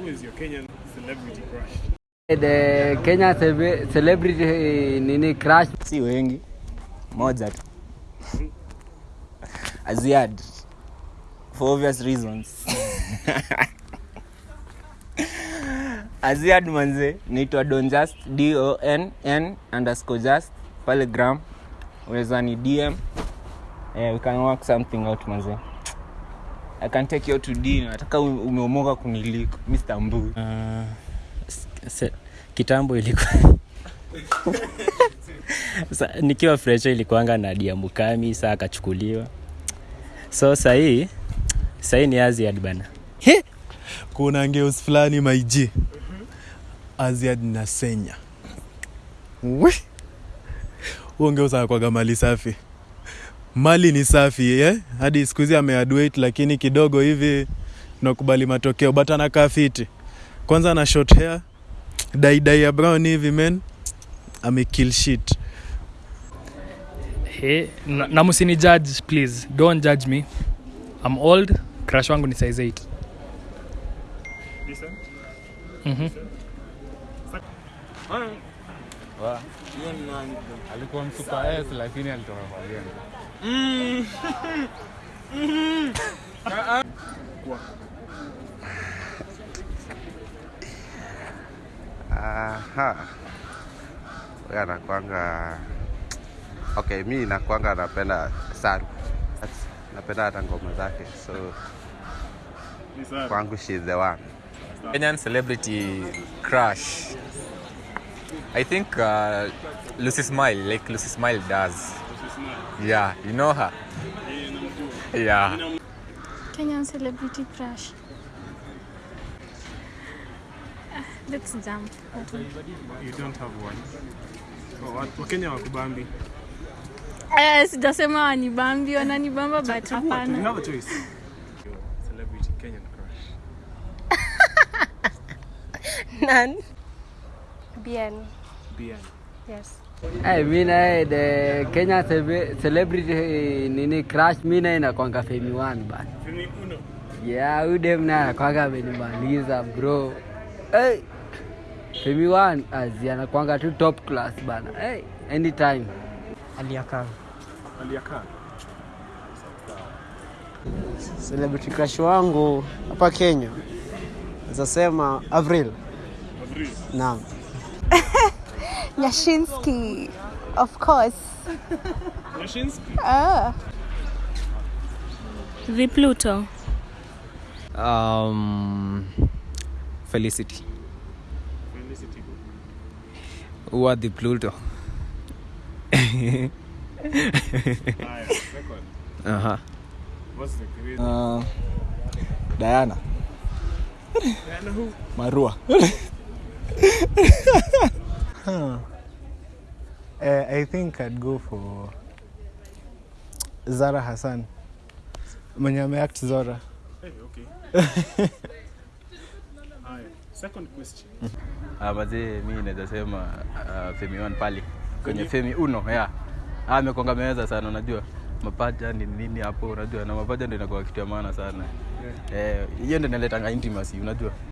Who is your Kenyan celebrity crush? The Kenya celebrity eh, nini crush? Si wengi. Moja tu. Aziad. For obvious reasons. Aziad manze naitwa donjust don underscore just pale gram unaweza ni dm eh, we can work something out manze i can take you out to dinner. Nataka umeomoka kuniliko mr mbu Uh, se- kitambo ilikuwa Sa, nikiwa fresha ilikuanga na dia mukami saa akachukuliwa. So sahii sahii ni aziad bana. Kuna ngeus fulani maiji aziad na senya. Huo ngeus akwaga mali safi mali ni safi eh? hadi siku hizi ameadwait lakini kidogo hivi nakubali matokeo but anakaa fiti kwanza na short hair daidai ya brown hivi men amekill shit. Hey, na, na msini judge please. Don't judge me. I'm old crush wangu ni size 8 Decent? Mhm. alikuwa msupa s lakini alitoka kwa lengo Aha. Wewe anakwanga okay, mi nakwanga napenda Saru. Napenda hata ngoma zake, so kwangu she's the one. Kenyan celebrity crush. I think uh, Lucy Smile, like Lucy Smile does. Yeah, you know her. Yeah. Kenyan celebrity crush. Ah, Let's jump. that. You don't have one. Oh, wa- Wakenya wakubambi. Eh, sijasema wanibambi wananibamba but Chagua tu, You have a choice. Your celebrity Kenyan crush. None. Bien. Bien. Yes. Eh, mi naye the Kenya celebrity nini crush mi naye nakwanga Femi One bana. Femi Uno. Yeah, udem dem naye anakwanga amenimaliza bro. Hey, Femi One azi anakwanga tu top class bana. Hey, anytime. celebrity crush wangu hapa kenya nazasema avril Avril. naam Yashinsky. Of course. Yashinsky. Ah. The Pluto. Um, Felicity. Felicity. Who are the Pluto? Uh-huh. What's the uh, diana Diana who? marua Uh, I think I'd go for Zara Hassan. Mwenye ameact Zora. Hey, okay. Haya, second question. Ah, mazee mi naweza sema uh, Femi One pale kwenye Femi Uno yeah. a amekonga meweza sana unajua. Mapaja ni nini hapo unajua. Na mapaja ndio inakuwa kitu ya maana sana. Eh, hiyo ndio inaletanga intimacy unajua